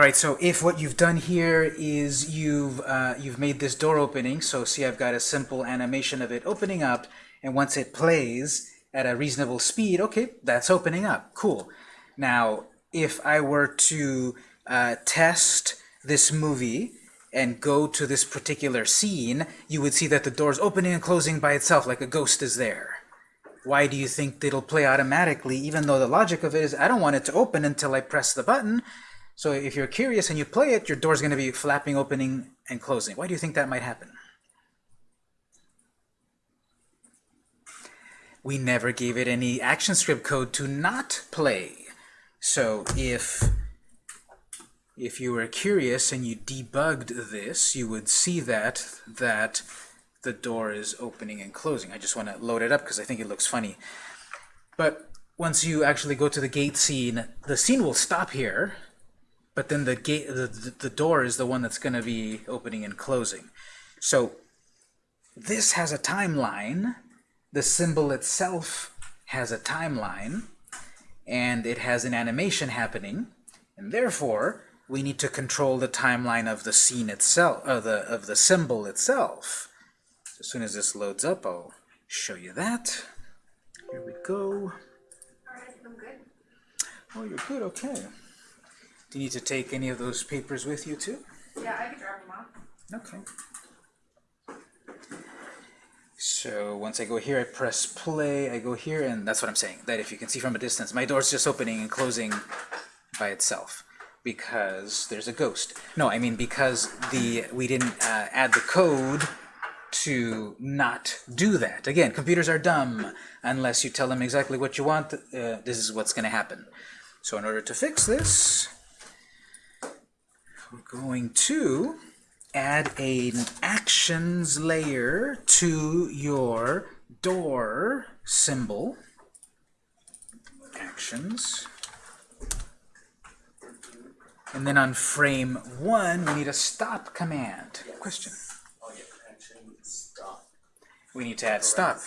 All right, so if what you've done here is you've uh, you've made this door opening, so see I've got a simple animation of it opening up, and once it plays at a reasonable speed, okay, that's opening up, cool. Now, if I were to uh, test this movie and go to this particular scene, you would see that the door's opening and closing by itself, like a ghost is there. Why do you think it'll play automatically, even though the logic of it is I don't want it to open until I press the button? So if you're curious and you play it, your door's going to be flapping, opening, and closing. Why do you think that might happen? We never gave it any ActionScript code to not play. So if if you were curious and you debugged this, you would see that that the door is opening and closing. I just want to load it up because I think it looks funny. But once you actually go to the gate scene, the scene will stop here, but then the gate the, the door is the one that's going to be opening and closing. So this has a timeline. The symbol itself has a timeline and it has an animation happening and therefore we need to control the timeline of the scene itself of the of the symbol itself. As soon as this loads up I'll show you that. Here we go. Alright, I'm good. oh you're good okay do you need to take any of those papers with you too? Yeah, I can drop them off. Okay. So once I go here, I press play, I go here, and that's what I'm saying. That if you can see from a distance, my door's just opening and closing by itself because there's a ghost. No, I mean because the we didn't uh, add the code to not do that. Again, computers are dumb unless you tell them exactly what you want. Uh, this is what's going to happen. So in order to fix this, we're going to add an actions layer to your door symbol. Actions. And then on frame one, we need a stop command. Question? We need to add stop.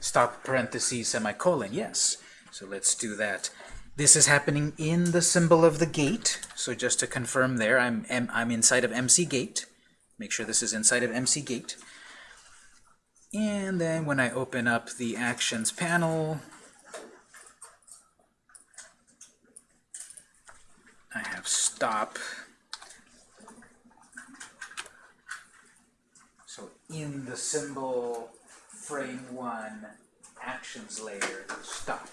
Stop parentheses semicolon, yes. So let's do that. This is happening in the symbol of the gate. So just to confirm there, I'm, I'm inside of MC gate. Make sure this is inside of MC gate. And then when I open up the actions panel, I have stop. So in the symbol frame one actions layer, stop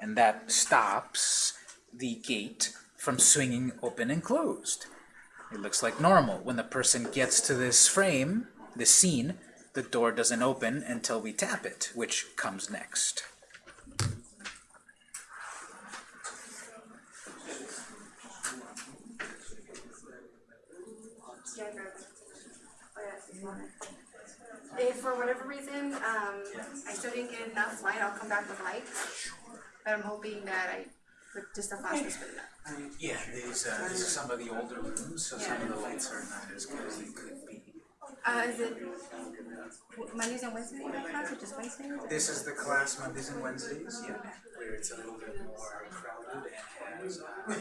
and that stops the gate from swinging open and closed. It looks like normal. When the person gets to this frame, this scene, the door doesn't open until we tap it, which comes next. If for whatever reason um, I still didn't get enough light, I'll come back with light. But I'm hoping that I, with just a flash was good enough. Yeah, these, uh, these are some of the older rooms, so some of the lights are not as good as they could be. Uh, is it Mondays and Wednesdays in that class or just Wednesdays? This is the class Mondays and Wednesdays, yeah, where it's a little bit more crowded and has uh,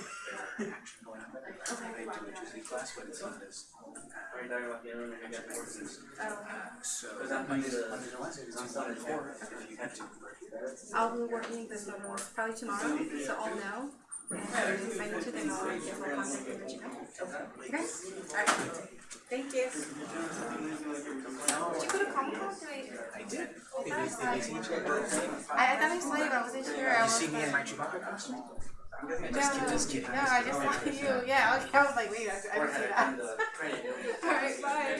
better action going on. They do a Tuesday class, but it's not as uh, so Mondays, Mondays and Wednesdays, it's on four if you had to. I'll be working this one probably tomorrow, so I'll know. Okay? Thank you. Did you go to Comic Con? I did. I, thought I saw you, but I wasn't sure. I You was see me in like, costume? no, Just kidding, just no, I just saw you. Yeah, was, I was like, wait, I, didn't see that. Alright, bye.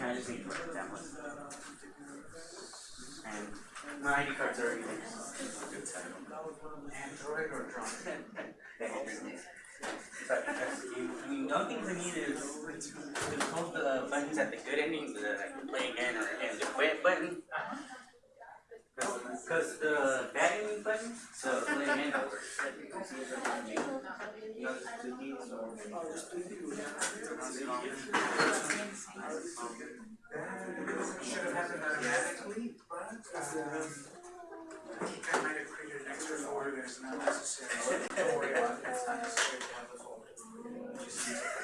I just need to write that one. And my ID cards are. Android or Android? But you, you know things I need is to hold the buttons at the good ending that I play again or and the quit button. Because the bad ending button, so play again. Should have happened automatically, but, um, I think I might have that not necessary. Don't worry about it, it's not necessary to have the folder.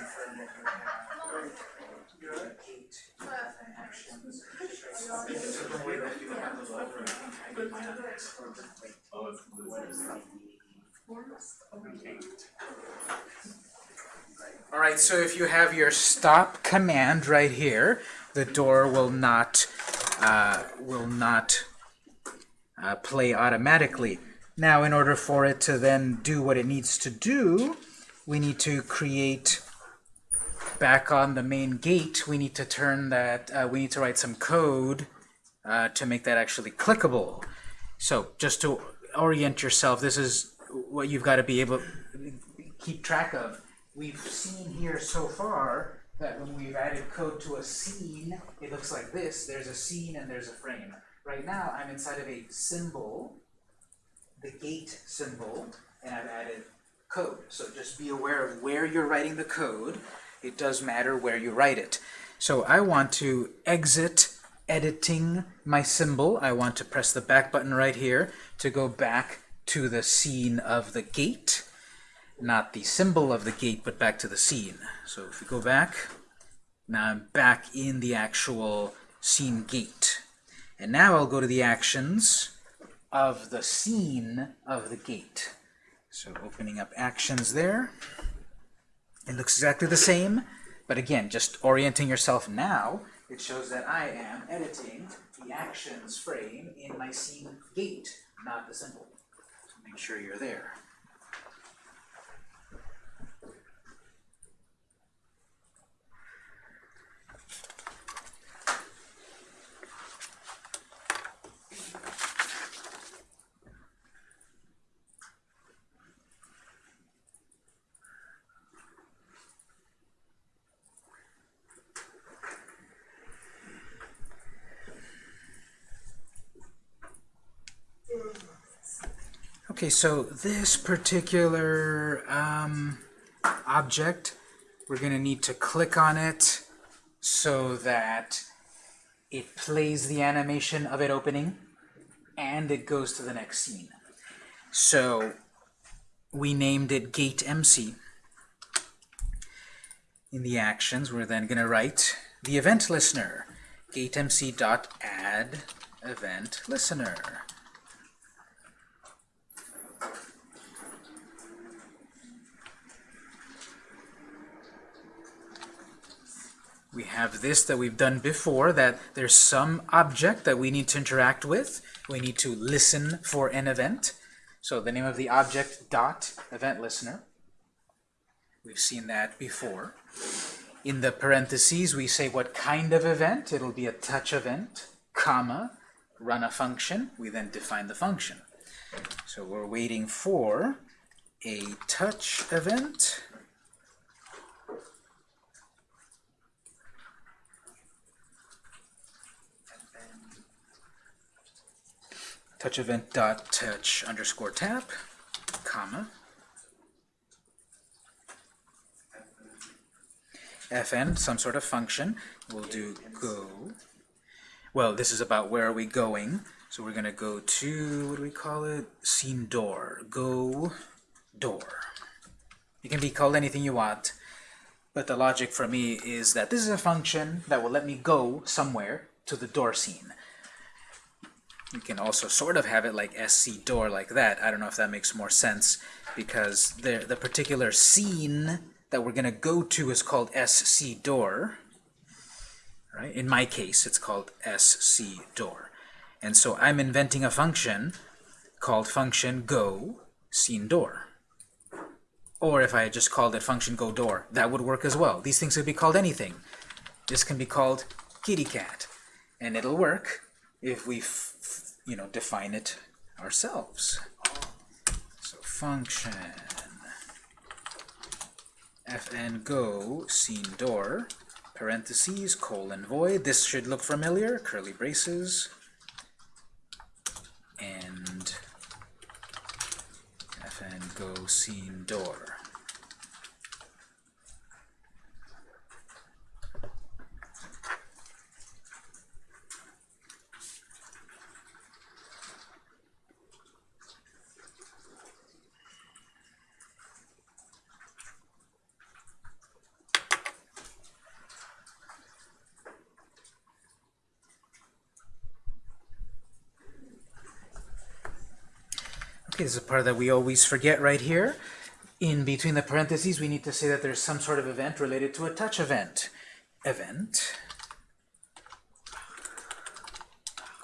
Alright, so if you have your stop command right here, the door will not uh, will not uh, play automatically. Now, in order for it to then do what it needs to do, we need to create back on the main gate. We need to turn that. Uh, we need to write some code uh, to make that actually clickable. So, just to orient yourself, this is what you've got to be able to keep track of. We've seen here so far that when we've added code to a scene, it looks like this. There's a scene and there's a frame. Right now, I'm inside of a symbol, the gate symbol, and I've added code. So just be aware of where you're writing the code. It does matter where you write it. So I want to exit editing my symbol. I want to press the back button right here to go back to the scene of the gate not the symbol of the gate, but back to the scene. So if we go back, now I'm back in the actual scene gate. And now I'll go to the actions of the scene of the gate. So opening up actions there. It looks exactly the same, but again, just orienting yourself now, it shows that I am editing the actions frame in my scene gate, not the symbol. So make sure you're there. Okay, so this particular um, object, we're going to need to click on it so that it plays the animation of it opening and it goes to the next scene. So we named it gate MC. In the actions, we're then going to write the event listener, gatemc.add event listener. We have this that we've done before, that there's some object that we need to interact with. We need to listen for an event. So the name of the object, dot, event listener. We've seen that before. In the parentheses, we say what kind of event. It'll be a touch event, comma, run a function. We then define the function. So we're waiting for a touch event touch event dot touch underscore tap, comma, fn, some sort of function. We'll do go. Well, this is about where are we going. So we're going to go to, what do we call it? Scene door. Go door. You can be called anything you want, but the logic for me is that this is a function that will let me go somewhere to the door scene. You can also sort of have it like SC door like that. I don't know if that makes more sense because the, the particular scene that we're going to go to is called SC door. right? In my case, it's called SC door. And so I'm inventing a function called function go scene door. Or if I just called it function go door, that would work as well. These things could be called anything. This can be called kitty cat, and it'll work if we, you know, define it ourselves. So function fn go scene door parentheses colon void. This should look familiar. Curly braces and fn go scene door. Is a part that we always forget right here. In between the parentheses, we need to say that there's some sort of event related to a touch event. Event,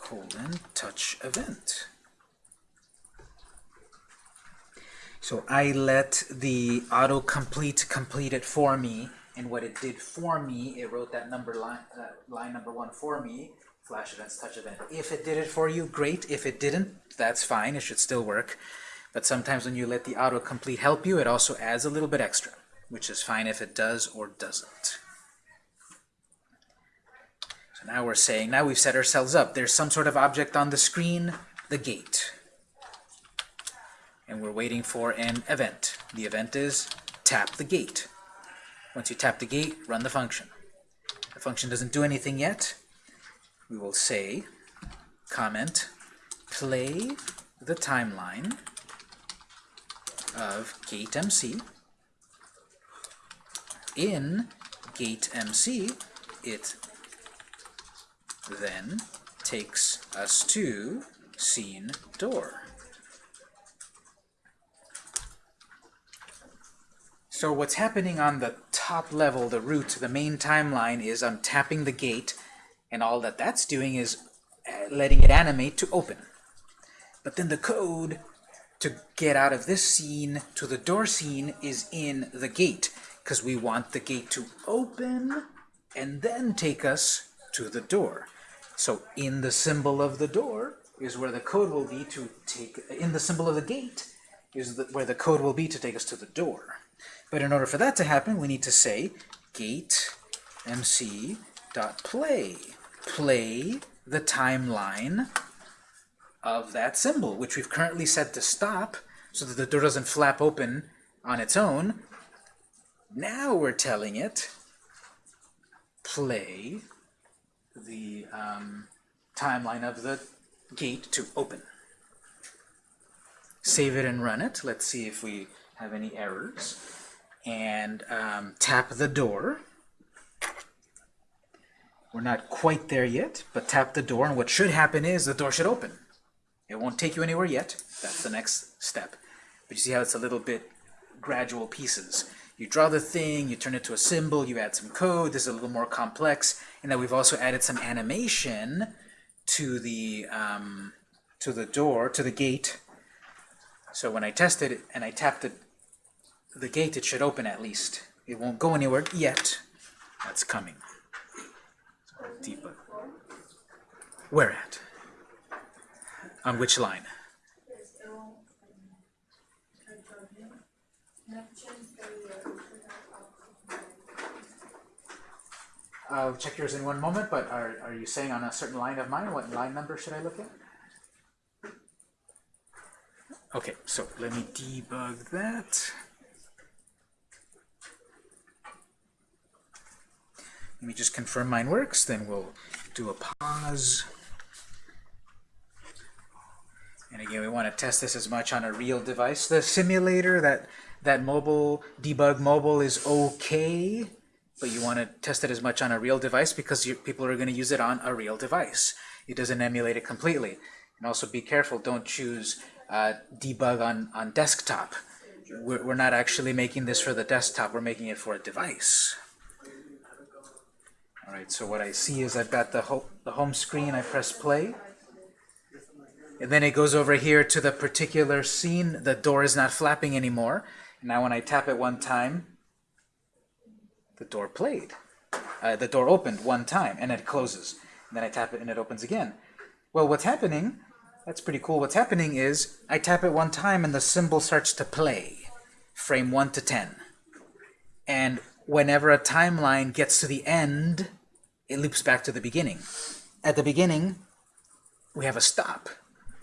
colon, touch event. So I let the autocomplete complete it for me, and what it did for me, it wrote that number line, uh, line number one for me, flash events, touch event. If it did it for you, great. If it didn't, that's fine. It should still work. But sometimes when you let the autocomplete help you, it also adds a little bit extra, which is fine if it does or doesn't. So now we're saying, now we've set ourselves up. There's some sort of object on the screen, the gate. And we're waiting for an event. The event is tap the gate. Once you tap the gate, run the function. The function doesn't do anything yet. We will say, comment, play the timeline of gate MC. In gate MC, it then takes us to scene door. So what's happening on the top level, the root, the main timeline, is I'm tapping the gate, and all that that's doing is uh, letting it animate to open. But then the code to get out of this scene to the door scene is in the gate, because we want the gate to open and then take us to the door. So in the symbol of the door is where the code will be to take, in the symbol of the gate is the, where the code will be to take us to the door. But in order for that to happen, we need to say gate mc dot play. Play the timeline of that symbol, which we've currently set to stop so that the door doesn't flap open on its own. Now we're telling it play the um, timeline of the gate to open. Save it and run it. Let's see if we have any errors. And um, tap the door. We're not quite there yet, but tap the door, and what should happen is the door should open. It won't take you anywhere yet. That's the next step. But you see how it's a little bit gradual pieces. You draw the thing, you turn it to a symbol, you add some code, this is a little more complex, and then we've also added some animation to the um, to the door, to the gate. So when I tested it and I tapped the, the gate, it should open at least. It won't go anywhere yet. That's coming. Debug. Where at? On which line? I'll check yours in one moment, but are, are you saying on a certain line of mine? What line number should I look at? Okay, so let me debug that. Let me just confirm mine works, then we'll do a pause. And again, we want to test this as much on a real device. The simulator, that, that mobile, debug mobile is okay, but you want to test it as much on a real device because you, people are going to use it on a real device. It doesn't emulate it completely. And also be careful, don't choose uh, debug on, on desktop. We're, we're not actually making this for the desktop, we're making it for a device. All right, so what I see is I've got the, ho the home screen, I press play. And then it goes over here to the particular scene. The door is not flapping anymore. Now when I tap it one time, the door played. Uh, the door opened one time and it closes. And then I tap it and it opens again. Well, what's happening, that's pretty cool. What's happening is I tap it one time and the symbol starts to play, frame 1 to 10. And whenever a timeline gets to the end, it loops back to the beginning. At the beginning, we have a stop.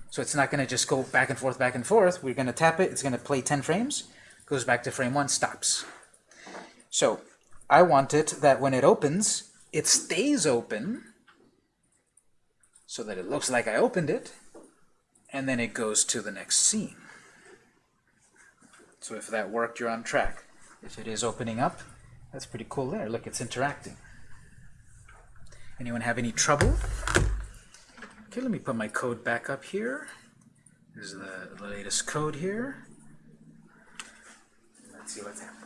So it's not going to just go back and forth, back and forth. We're going to tap it. It's going to play 10 frames, goes back to frame 1, stops. So I want it that when it opens, it stays open so that it looks like I opened it, and then it goes to the next scene. So if that worked, you're on track. If it is opening up, that's pretty cool there. Look, it's interacting. Anyone have any trouble? Okay, let me put my code back up here. This is the, the latest code here. Let's see what's happening.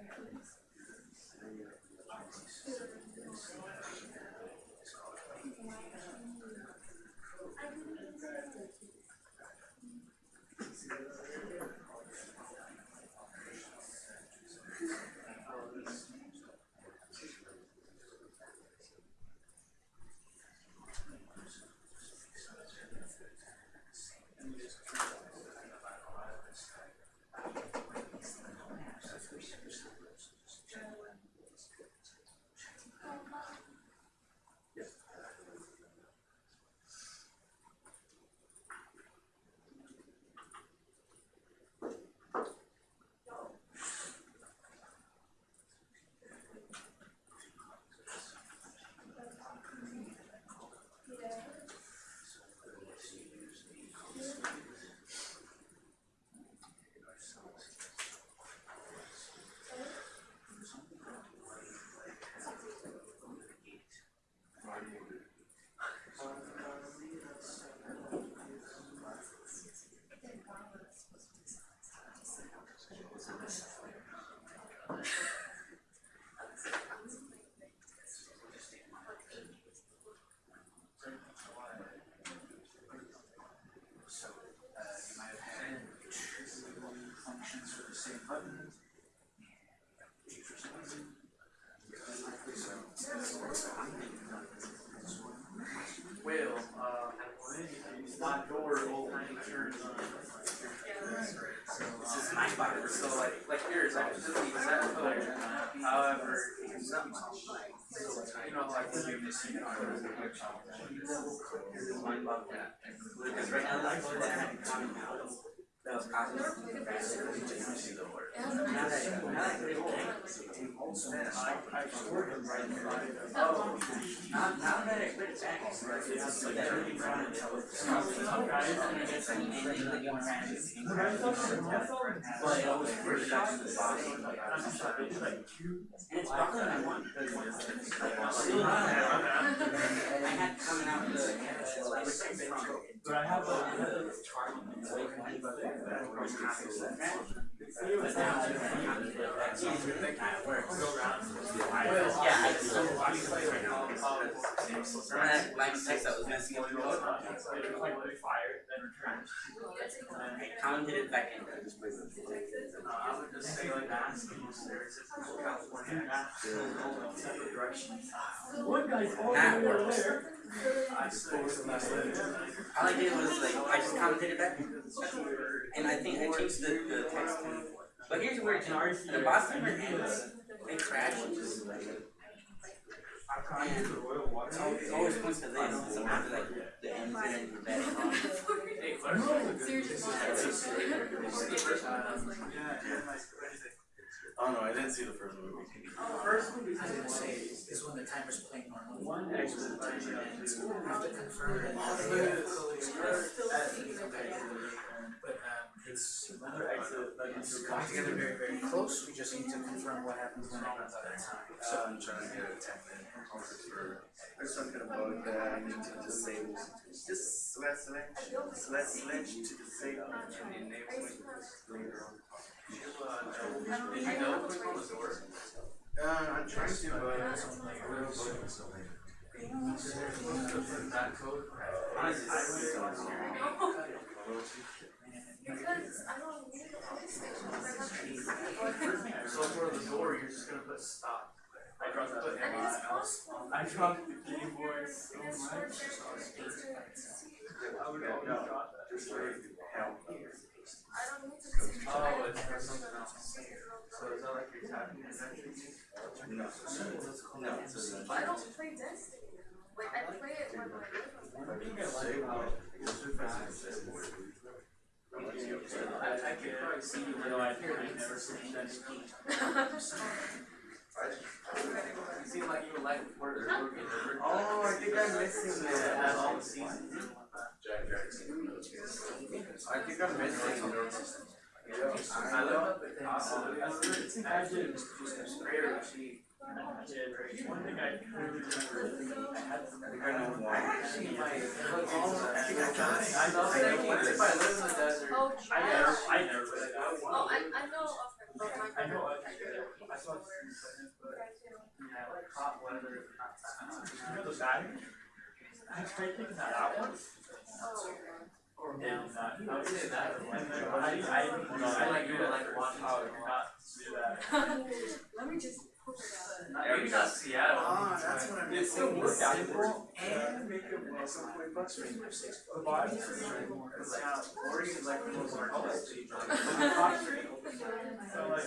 Thank you. Because right now, But I have a. But now, that's easier than kind. Yeah, I just don't want to right now. Remember that text that was messing up your code? I counted it back in. I would just say like ask California, separate. One guy's That works. I suppose the last letter. All I did was like, I just commented it back. And I think I changed the, the text to, but here's the weird thing, the boss timer ends, they crash and just like, and it always, it always points to this, so after like, the ends and the bed wrong. Hey, Oh no, I didn't see the first movie. First movie. I was gonna say, is when the timer's playing normally. One extra time. You have to confirm it. But, um, it's, Another exit, like it's coming together very, very close, we just need to confirm what happens when it runs out of time. So I'm trying to get a ten minute for, there's some kind of bug that I need to disable. Just select, select, select, select to disable and enable it later on. Uh, I'm trying to, but. Code? Honestly, Because I don't need a police station, I So for the door, you're just gonna put stop. I dropped the And it's. I the. I. I don't need to see. Oh, it's for something else. So is that like your tapping connection? No, no, it's don't play Destiny. Like I play it I I, I probably see you, though I I never seen that. You seem like you like. Oh, I think I'm missing that. all the seasons. One thing I clearly remember, I had. Think I. Actually. Oh, I really really. Think I got it. I know, it. What if I live in the desert. Oh, I never, I never played that. Oh, I I know of it, but my I know, I, brother- I saw it yeah, like hot weather. You know the battery? I tried taking that out once. Oh, Or maybe not, I would say that, and I, I, I like do it like one hour, not do that. let me just pull it out. Not- Maybe not Seattle. Ah, that's what I'm It's still work out. Simple and make it work. Some point bucks for you. The body is like, cause like, Oregon is like the most hardest state, like, the top street. So like,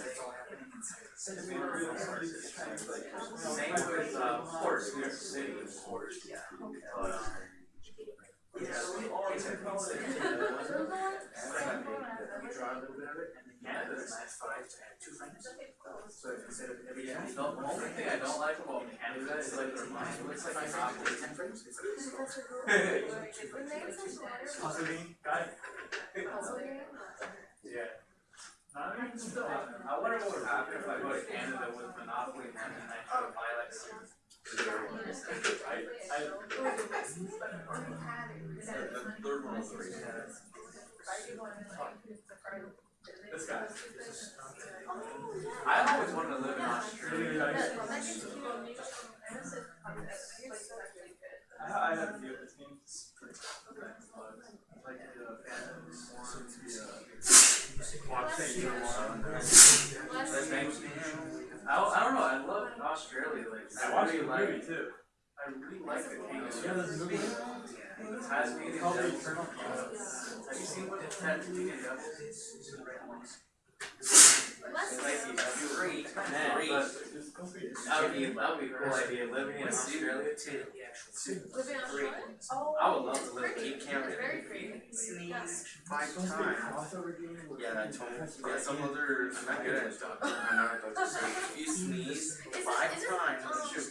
I mean, really, somebody's trying to same with, uh, Fort New York City. Yeah. But, um, yeah, we it. We draw a little bit of it, and then Canada's last five to have two. So instead of every Yeah, the only thing I don't like about Canada is like the it's like frames, ten the guy. Yeah. I wonder what would happen if I go to Canada with Monopoly and I try to buy like some. This guy. I always wanted to live in Australia. I, have a of. Like the Phantoms, the, I, I don't know. I love Australia. Like I watched really the like, movie too. I really like the kangaroo. Yeah, this movie. Yeah, the Tasmanian Devil. Have you seen what the Tasmanian Devil is? Like, great, great. That would be, that would be a cool idea, living in Australia too. Living on Great. shore? Oh. I would love to live in Cape Camp. Very pretty. Sneeze five times. Yeah, I told yeah, some other, I'm not good at it, doctor. I'm not a doctor. So if you sneeze five is it, times, um, you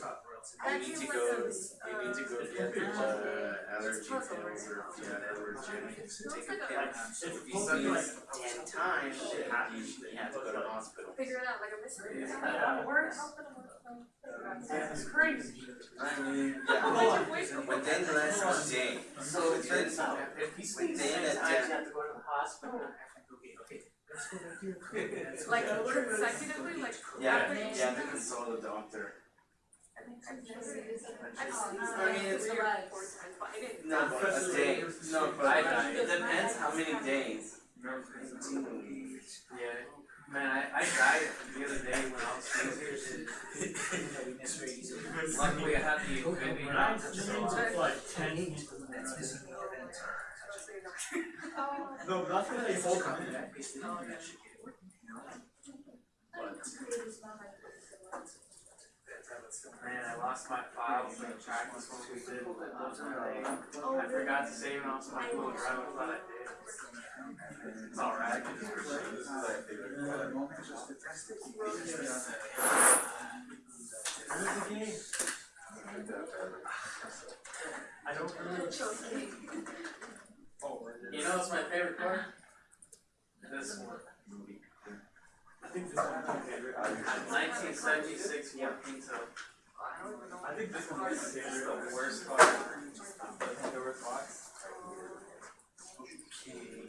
That need to go, like those, you need to go get uh, allergy pills or, right? yeah, or gym. Take a pill. If you sneeze ten times, you have, you you have to go to the hospital. Figure it out like a mystery. Yeah. It's crazy. I mean, yeah, within less than a day. So within, If he sleeps within six a times, you have to go to the hospital. Like consecutively, like. Yeah, rapidly? you have to consult a doctor. I've seen I mean, it's- three or four times, but I didn't. No, but a day, no, but I- it depends how many days. Yeah, man, I, I died the other day when I was sneezing. Luckily, I had the Infinity Knot, so like ten. That's missing the event. No, that's what they hold on. Man, I lost my files in the track was what we did last. I forgot to save it on my Google Drive, I thought I did. It's alright. Where's the game? I don't. Oh, You know what's my favorite part? This one. I think this one's my favorite. Nineteen seventy-six Ford Pinto. I think this It's favorite. the worst think there were thoughts. Okay.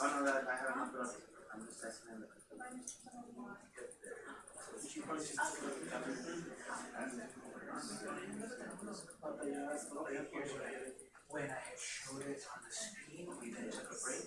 Oh no, that, I haven't put I'm just it. When I had showed it on the screen, we then took a break,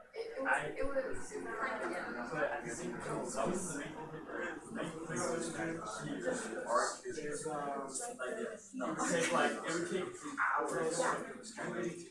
it, yeah, be cool. It, it was, it was kind of, yeah. There's, um, take like, it would take hours. It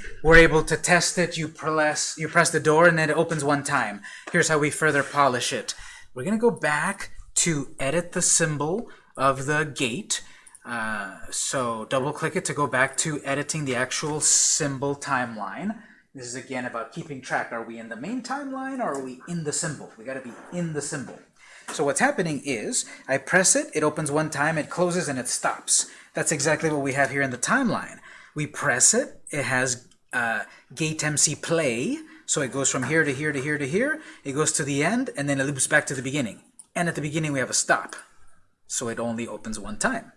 were able to test it, you press you press the door and then it opens one time. Here's how we further polish it. We're gonna go back to edit the symbol of the gate. Uh, so double click it to go back to editing the actual symbol timeline. This is again about keeping track. Are we in the main timeline or are we in the symbol? We gotta be in the symbol. So what's happening is, I press it, it opens one time, it closes, and it stops. That's exactly what we have here in the timeline. We press it, it has uh, gate MC play, so it goes from here to here to here to here, it goes to the end, and then it loops back to the beginning. And at the beginning we have a stop, so it only opens one time.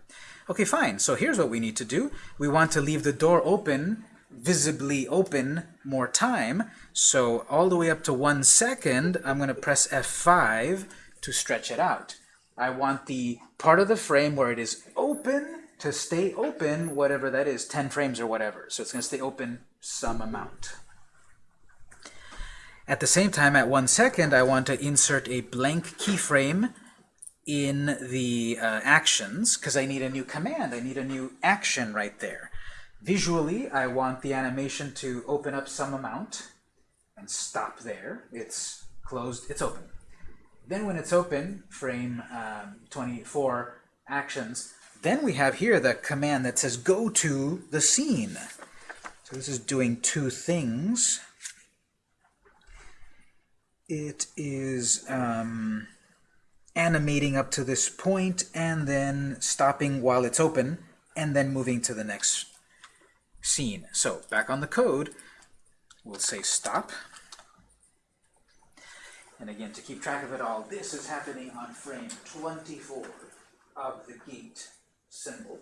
Okay, fine, so here's what we need to do. We want to leave the door open, visibly open, more time, so all the way up to one second, I'm going to press F5 to stretch it out. I want the part of the frame where it is open to stay open, whatever that is, 10 frames or whatever. So it's going to stay open some amount. At the same time, at one second, I want to insert a blank keyframe in the uh, actions because I need a new command. I need a new action right there. Visually, I want the animation to open up some amount and stop there. It's closed, it's open. Then when it's open, frame um, 24 actions, then we have here the command that says go to the scene. So this is doing two things. It is um, animating up to this point and then stopping while it's open and then moving to the next scene. So back on the code, we'll say stop. And again, to keep track of it all, this is happening on frame 24 of the gate symbol.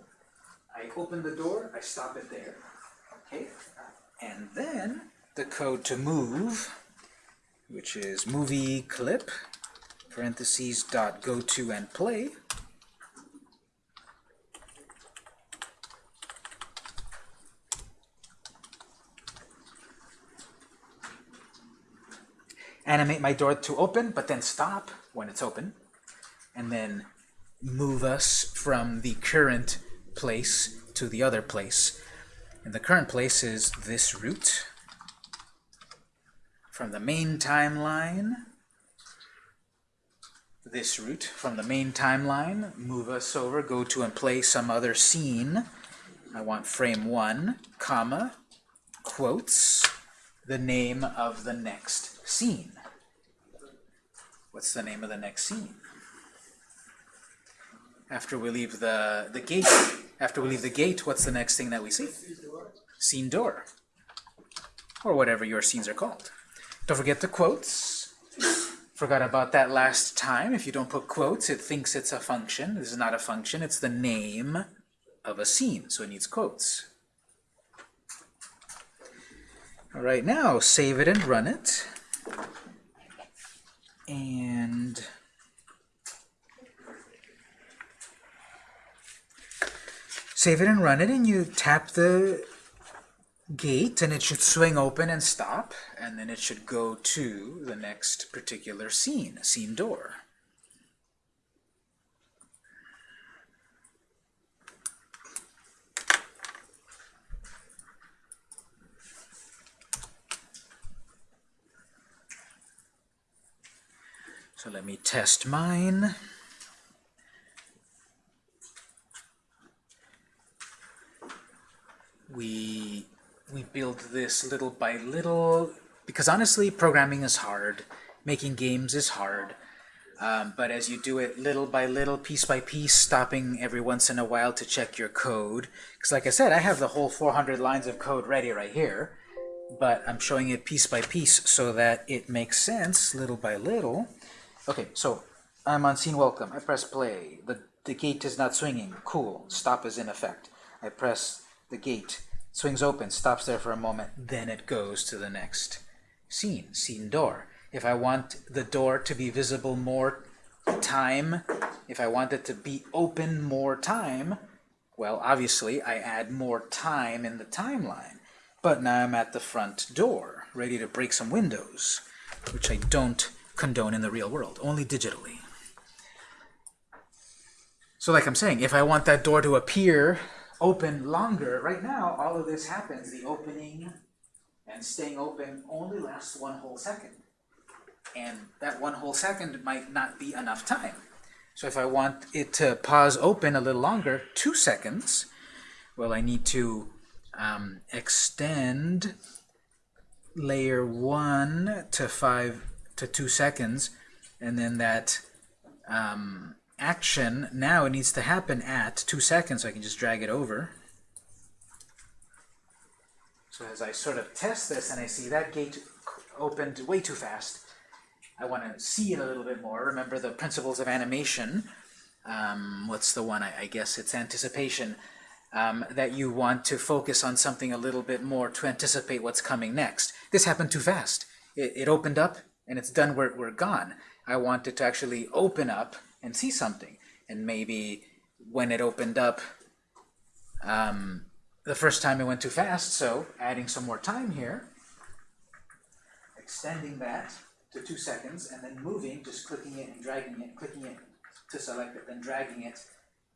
I open the door, I stop it there. And then the code to move, which is movie clip, parentheses dot go to and play. Animate my door to open, but then stop when it's open, and then move us from the current place to the other place. And the current place is this root from the main timeline this root from the main timeline, move us over, go to and play some other scene. I want frame one, comma, quotes, the name of the next scene. What's the name of the next scene? After we leave the, the gate, after we leave the gate, what's the next thing that we see? Scene door. Or whatever your scenes are called. Don't forget the quotes. Forgot about that last time. If you don't put quotes, it thinks it's a function. This is not a function. It's the name of a scene, so it needs quotes. All right, now save it and run it. And save it and run it, and you tap the gate and it should swing open and stop and then it should go to the next particular scene, scene door. So let me test mine. We we build this little by little because honestly programming is hard making games is hard um, but as you do it little by little piece by piece stopping every once in a while to check your code because like I said I have the whole 400 lines of code ready right here but I'm showing it piece by piece so that it makes sense little by little. Okay so I'm on scene welcome. I press play. The, the gate is not swinging. Cool. Stop is in effect. I press the gate swings open, stops there for a moment, then it goes to the next scene, scene door. If I want the door to be visible more time, if I want it to be open more time, well, obviously, I add more time in the timeline. But now I'm at the front door, ready to break some windows, which I don't condone in the real world, only digitally. So like I'm saying, if I want that door to appear open longer. Right now, all of this happens, the opening and staying open only lasts one whole second. And that one whole second might not be enough time. So if I want it to pause open a little longer, two seconds, well, I need to um, extend layer one to five to two seconds, and then that um, action now it needs to happen at two seconds so I can just drag it over. So as I sort of test this and I see that gate opened way too fast I want to see it a little bit more. Remember the principles of animation? Um, what's the one? I, I guess it's anticipation. Um, that you want to focus on something a little bit more to anticipate what's coming next. This happened too fast. It, it opened up and it's done we're, we're gone. I want it to actually open up and see something. And maybe when it opened up, um, the first time it went too fast, so adding some more time here, extending that to two seconds, and then moving, just clicking it and dragging it, clicking it to select it, then dragging it,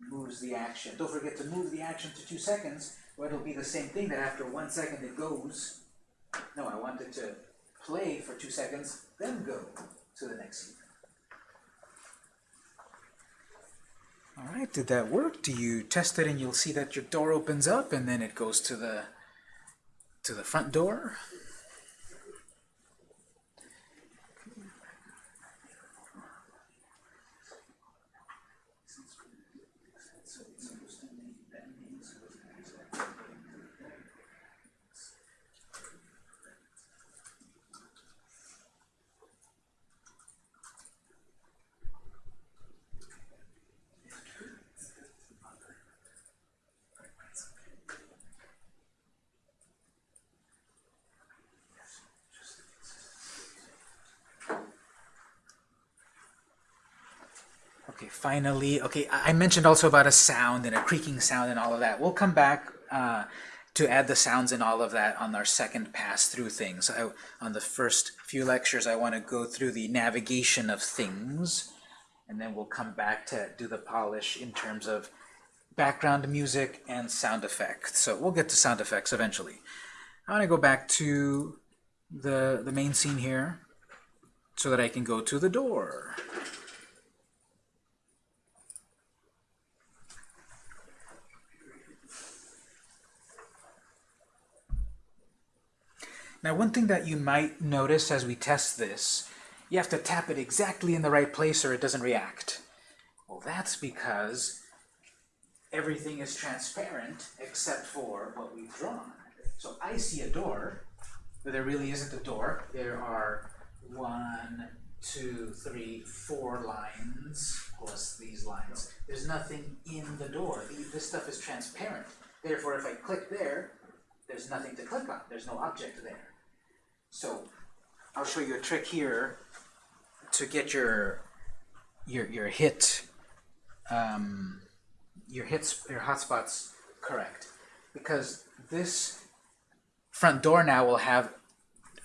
moves the action. Don't forget to move the action to two seconds, or it'll be the same thing that after one second it goes. No, I want it to play for two seconds, then go to the next scene. Alright, did that work? Do you test it and you'll see that your door opens up and then it goes to the to the front door? Okay, finally, okay, I mentioned also about a sound and a creaking sound and all of that. We'll come back uh, to add the sounds and all of that on our second pass through things. I, on the first few lectures, I want to go through the navigation of things, and then we'll come back to do the polish in terms of background music and sound effects. So we'll get to sound effects eventually. I want to go back to the, the main scene here so that I can go to the door. Now one thing that you might notice as we test this, you have to tap it exactly in the right place or it doesn't react. Well, that's because everything is transparent except for what we've drawn. So I see a door, but there really isn't a door. There are one, two, three, four lines plus these lines. There's nothing in the door. This stuff is transparent. Therefore, if I click there, there's nothing to click on. There's no object there. So I'll show you a trick here to get your your your hit um, your hits your hotspots correct. Because this front door now will have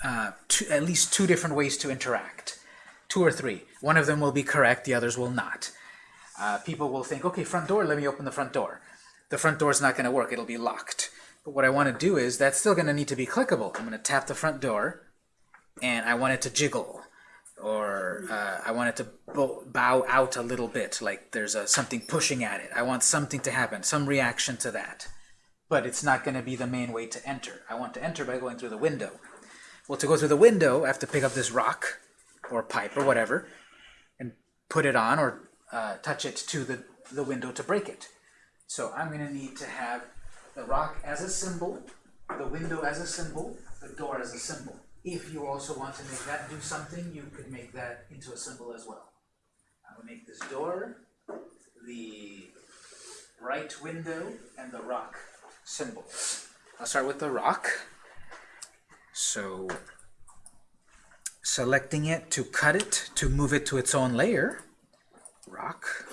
uh, two, at least two different ways to interact. Two or three. One of them will be correct the others will not. Uh, people will think okay front door let me open the front door. The front door is not going to work. It'll be locked but what I want to do is that's still going to need to be clickable I'm going to tap the front door and I want it to jiggle or uh, I want it to bow, out a little bit, like there's a, something pushing at it. I want something to happen, some reaction to that. But it's not going to be the main way to enter. I want to enter by going through the window. Well, to go through the window, I have to pick up this rock or pipe or whatever and put it on or uh, touch it to the, the window to break it. So I'm going to need to have the rock as a symbol, the window as a symbol, the door as a symbol. If you also want to make that do something, you could make that into a symbol as well. I will make this door, the right window, and the rock symbols. I'll start with the rock. So selecting it to cut it, to move it to its own layer, rock.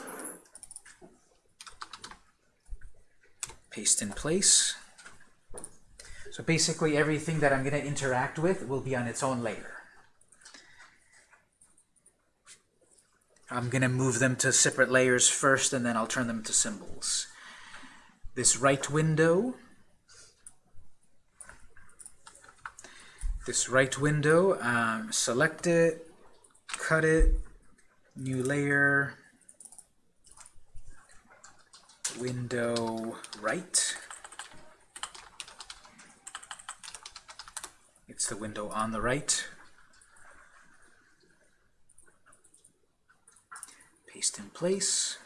Paste in place. So basically everything that I'm going to interact with will be on its own layer. I'm going to move them to separate layers first and then I'll turn them to symbols. This right window, this right window, um, select it, cut it, new layer, window right. It's the window on the right. Paste in place.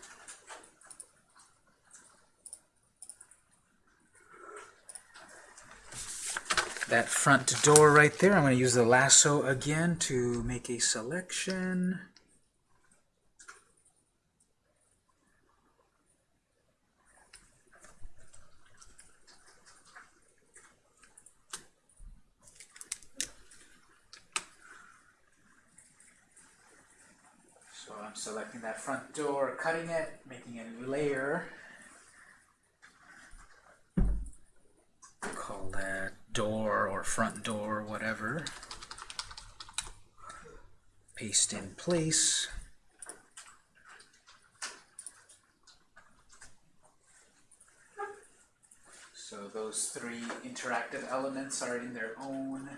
That front door right there, I'm going to use the lasso again to make a selection. So I'm selecting that front door, cutting it, making a new layer. Call that door or front door, whatever. paste in place. So those three interactive elements are in their own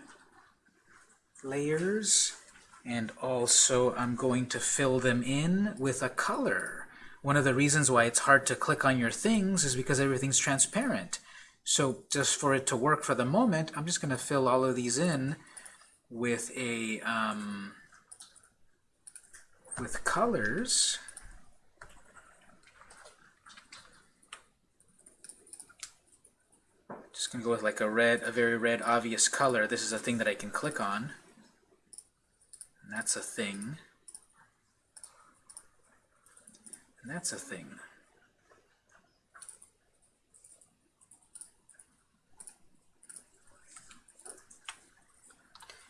layers. And also I'm going to fill them in with a color. One of the reasons why it's hard to click on your things is because everything's transparent. So just for it to work for the moment, I'm just going to fill all of these in with a um, with colors. Just gonna go with like a red, a very red, obvious color. This is a thing that I can click on. And that's a thing. And that's a thing.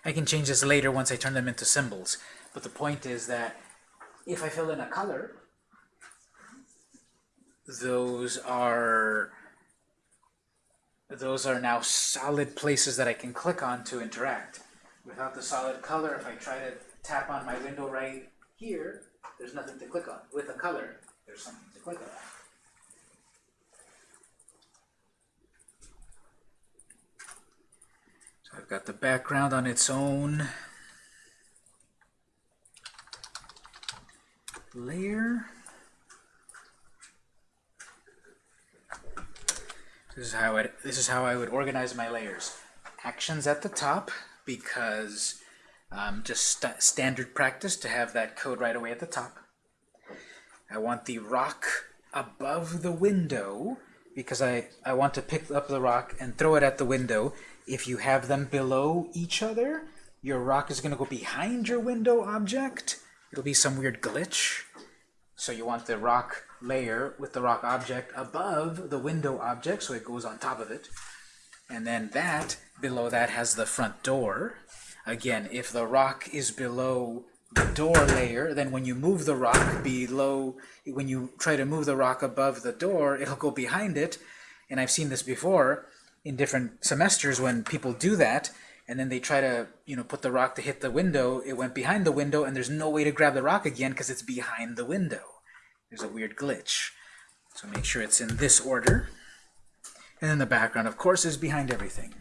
I can change this later once I turn them into symbols. But the point is that if I fill in a color, those are those are now solid places that I can click on to interact. Without the solid color, if I try to tap on my window right here, there's nothing to click on. With a color, there's something to click on. So I've got the background on its own layer. This is how it. This is how I would organize my layers. Actions at the top because um, just st standard practice to have that code right away at the top. I want the rock above the window because I, I want to pick up the rock and throw it at the window. If you have them below each other, your rock is going to go behind your window object. It'll be some weird glitch. So you want the rock layer with the rock object above the window object, so it goes on top of it. And then that, below that, has the front door. Again, if the rock is below the door layer, then when you move the rock below, when you try to move the rock above the door, it'll go behind it. And I've seen this before in different semesters when people do that, and then they try to, you know, put the rock to hit the window, it went behind the window, and there's no way to grab the rock again because it's behind the window. There's a weird glitch. So make sure it's in this order. And then the background, of course, is behind everything.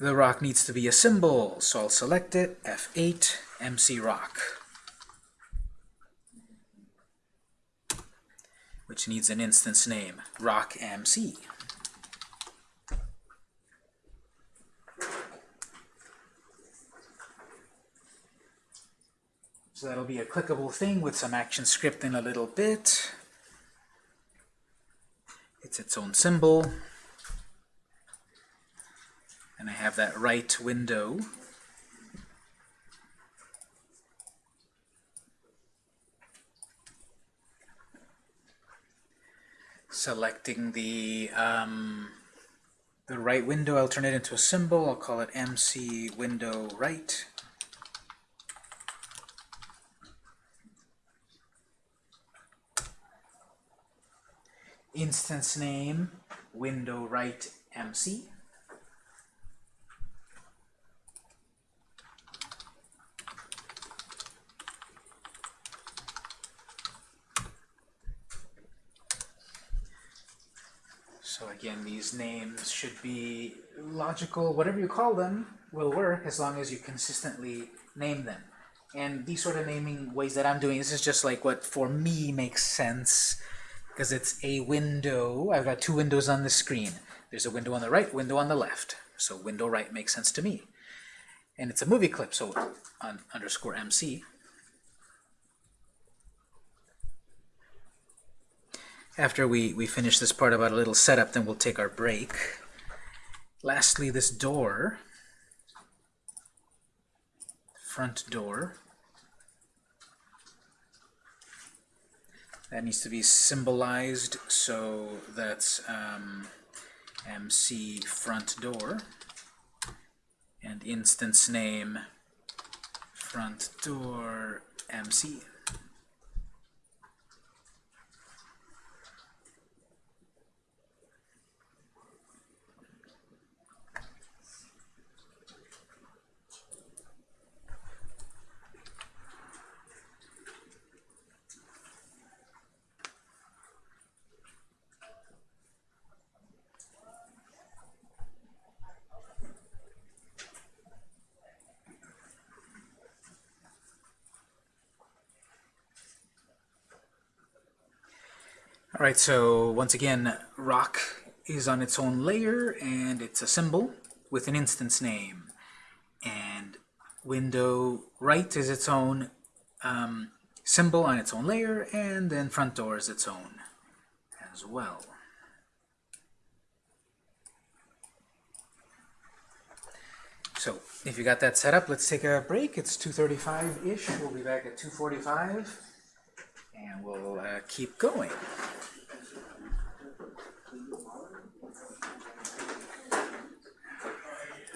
The rock needs to be a symbol, so I'll select it, F8, MC rock. Which needs an instance name, rock MC. So that'll be a clickable thing with some ActionScript in a little bit. It's its own symbol. And I have that right window. Selecting the um, the right window, I'll turn it into a symbol. I'll call it MC window right. instance name window right MC. So again, these names should be logical, whatever you call them will work as long as you consistently name them. And these sort of naming ways that I'm doing, this is just like what for me makes sense because it's a window. I've got two windows on the screen. There's a window on the right, window on the left. So window right makes sense to me. And it's a movie clip, so on underscore MC. After we, we finish this part about a little setup, then we'll take our break. Lastly, this door, front door. That needs to be symbolized, so that's um, MC front door. And instance name front door MC. All right, so once again, rock is on its own layer, and it's a symbol with an instance name. And window right is its own um, symbol on its own layer, and then front door is its own as well. So if you got that set up, let's take a break. It's 2.35-ish. We'll be back at 2.45, and we'll uh, keep going.